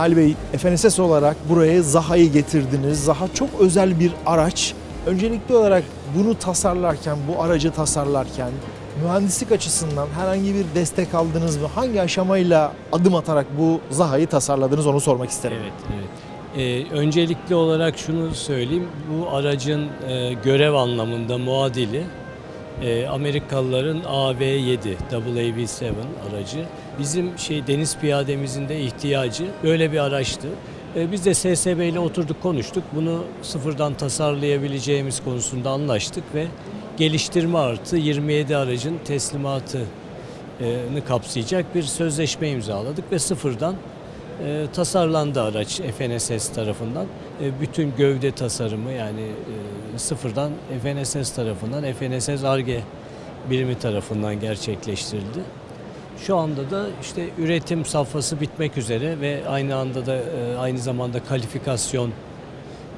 Nail Bey, FNSS olarak buraya Zaha'yı getirdiniz. Zaha çok özel bir araç. Öncelikli olarak bunu tasarlarken, bu aracı tasarlarken mühendislik açısından herhangi bir destek aldınız mı? Hangi aşamayla adım atarak bu Zaha'yı tasarladınız onu sormak isterim. Evet, evet. Ee, öncelikli olarak şunu söyleyeyim. Bu aracın e, görev anlamında muadili e, Amerikalıların AV7, AAV7 aracı. Bizim şey deniz piyademizin de ihtiyacı böyle bir araçtı. E, biz de SSB ile oturduk konuştuk. Bunu sıfırdan tasarlayabileceğimiz konusunda anlaştık ve geliştirme artı 27 aracın teslimatını kapsayacak bir sözleşme imzaladık ve sıfırdan e, tasarlandı araç FNSS tarafından. E, bütün gövde tasarımı yani e, sıfırdan FNSS tarafından, FNSS ARGE birimi tarafından gerçekleştirildi. Şu anda da işte üretim safhası bitmek üzere ve aynı anda da e, aynı zamanda kalifikasyon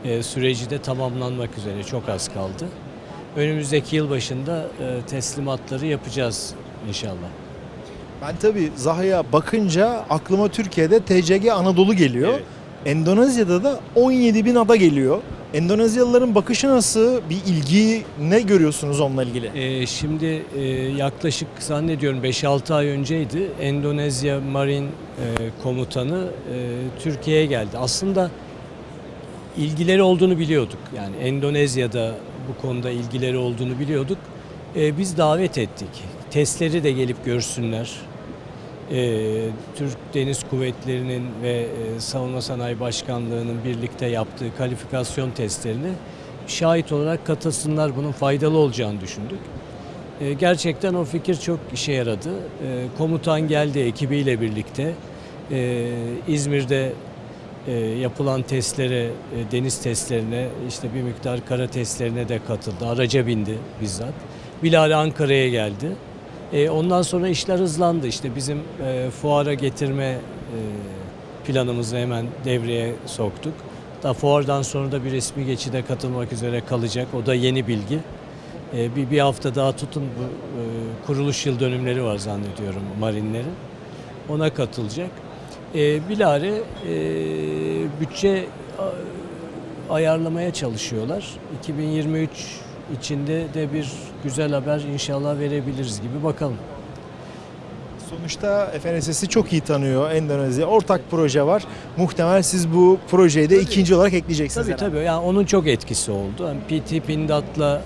e, süreci de tamamlanmak üzere çok az kaldı. Önümüzdeki yıl başında e, teslimatları yapacağız inşallah. Ben tabii Zaha'ya bakınca aklıma Türkiye'de TCG Anadolu geliyor. Evet. Endonezya'da da 17 bin ada geliyor. Endonezyalıların bakışı nasıl? Bir ilgi ne görüyorsunuz onunla ilgili? Ee, şimdi e, yaklaşık zannediyorum 5-6 ay önceydi Endonezya Marine e, Komutanı e, Türkiye'ye geldi. Aslında ilgileri olduğunu biliyorduk. Yani Endonezya'da bu konuda ilgileri olduğunu biliyorduk. E, biz davet ettik. Testleri de gelip görsünler. E, Türk Deniz Kuvvetleri'nin ve e, Savunma Sanayi Başkanlığı'nın birlikte yaptığı kalifikasyon testlerini şahit olarak katılsınlar. Bunun faydalı olacağını düşündük. E, gerçekten o fikir çok işe yaradı. E, komutan geldi ekibiyle birlikte. İzmir'de e, yapılan testlere, e, deniz testlerine, işte bir miktar kara testlerine de katıldı. Araca bindi bizzat. Bilal Ankara'ya geldi. E, ondan sonra işler hızlandı. İşte bizim e, fuara getirme e, planımızı hemen devreye soktuk. Da fuardan sonra da bir resmi geçide katılmak üzere kalacak. O da yeni bilgi. Bir, bir hafta daha tutun bu kuruluş yıl dönümleri var zannediyorum marinlerin. Ona katılacak. E, bilare bütçe ayarlamaya çalışıyorlar. 2023 içinde de bir güzel haber inşallah verebiliriz gibi bakalım. Sonuçta FNSS'i çok iyi tanıyor Endonezya. Ortak proje var. Muhtemel siz bu projeyi de ikinci olarak ekleyeceksiniz. Tabii herhalde. tabii. Yani onun çok etkisi oldu. Yani PT Pindat'la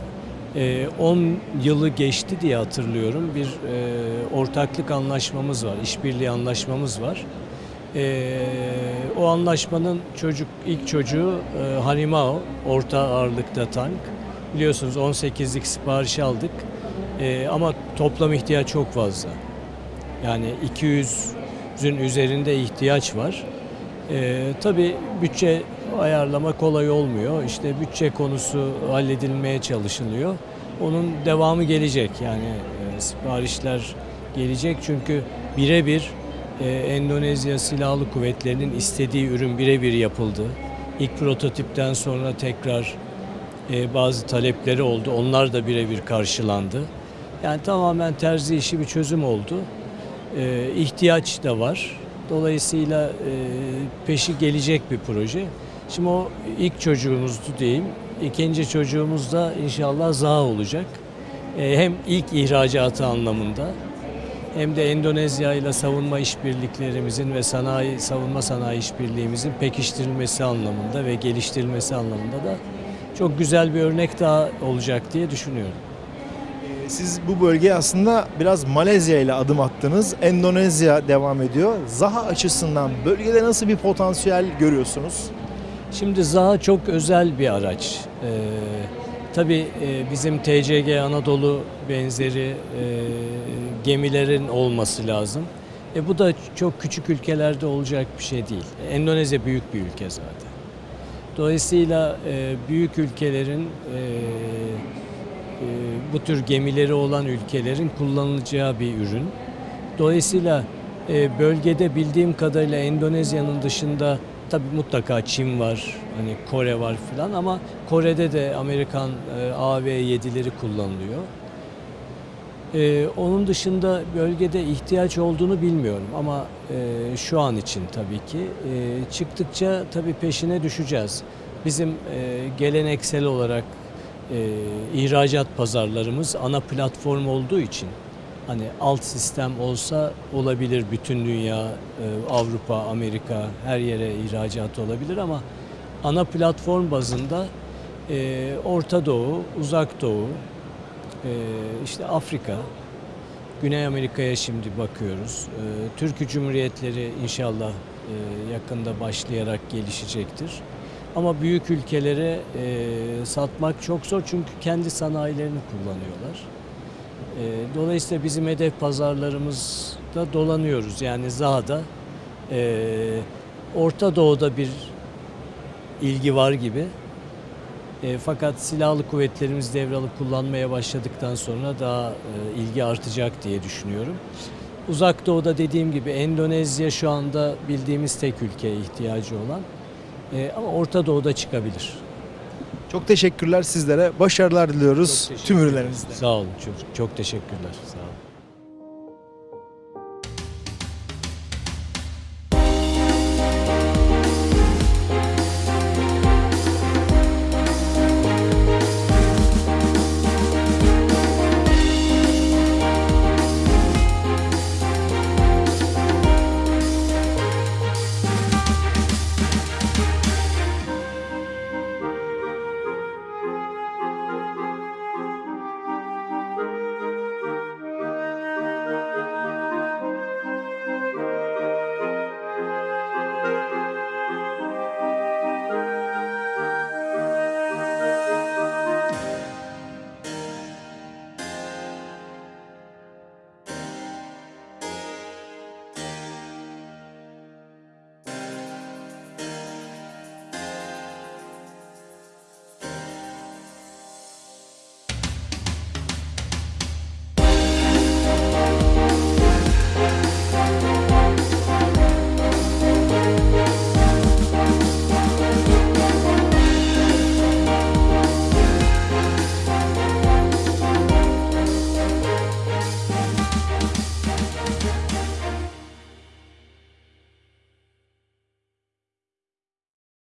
e, 10 yılı geçti diye hatırlıyorum. Bir e, ortaklık anlaşmamız var, işbirliği anlaşmamız var. E, o anlaşmanın çocuk ilk çocuğu e, Harimao, orta ağırlıkta tank. Biliyorsunuz 18'lik sipariş aldık. E, ama toplam ihtiyaç çok fazla. Yani 200'ün üzerinde ihtiyaç var. Ee, tabii bütçe ayarlama kolay olmuyor. İşte bütçe konusu halledilmeye çalışılıyor. Onun devamı gelecek. Yani e, siparişler gelecek çünkü birebir e, Endonezya Silahlı Kuvvetleri'nin istediği ürün birebir yapıldı. İlk prototipten sonra tekrar e, bazı talepleri oldu. Onlar da birebir karşılandı. Yani tamamen terzi işi bir çözüm oldu. E, ihtiyaç da var. Dolayısıyla e, peşi gelecek bir proje. Şimdi o ilk çocuğumuzdu diyeyim. İkinci çocuğumuz da inşallah ZA olacak. E, hem ilk ihracatı anlamında hem de Endonezya ile savunma işbirliklerimizin ve sanayi savunma sanayi işbirliğimizin pekiştirilmesi anlamında ve geliştirilmesi anlamında da çok güzel bir örnek daha olacak diye düşünüyorum. Siz bu bölgeye aslında biraz Malezya ile adım attınız. Endonezya devam ediyor. Zaha açısından bölgede nasıl bir potansiyel görüyorsunuz? Şimdi Zaha çok özel bir araç. Ee, tabii e, bizim TCG Anadolu benzeri e, gemilerin olması lazım. E, bu da çok küçük ülkelerde olacak bir şey değil. Endonezya büyük bir ülke zaten. Dolayısıyla e, büyük ülkelerin e, e, bu tür gemileri olan ülkelerin kullanılacağı bir ürün. Dolayısıyla e, bölgede bildiğim kadarıyla Endonezya'nın dışında tabii mutlaka Çin var, hani Kore var filan ama Kore'de de Amerikan e, AV-7'leri kullanılıyor. Ee, onun dışında bölgede ihtiyaç olduğunu bilmiyorum ama e, şu an için tabii ki e, çıktıkça tabii peşine düşeceğiz. Bizim e, geleneksel olarak e, ihracat pazarlarımız ana platform olduğu için hani alt sistem olsa olabilir bütün dünya, e, Avrupa, Amerika her yere ihracat olabilir ama ana platform bazında e, Orta Doğu, Uzak Doğu, işte Afrika, Güney Amerika'ya şimdi bakıyoruz. E, Türkiye Cumhuriyetleri inşallah e, yakında başlayarak gelişecektir. Ama büyük ülkelere e, satmak çok zor çünkü kendi sanayilerini kullanıyorlar. E, dolayısıyla bizim hedef pazarlarımızda dolanıyoruz. Yani Zaha'da, e, Orta Doğu'da bir ilgi var gibi. E, fakat silahlı kuvvetlerimiz devralıp kullanmaya başladıktan sonra daha e, ilgi artacak diye düşünüyorum. Uzak Doğu'da dediğim gibi Endonezya şu anda bildiğimiz tek ülkeye ihtiyacı olan. E, ama Orta Doğu'da çıkabilir. Çok teşekkürler sizlere. Başarılar diliyoruz tüm ürünlerinizde. Sağ olun. Çok, çok teşekkürler. Sağ olun.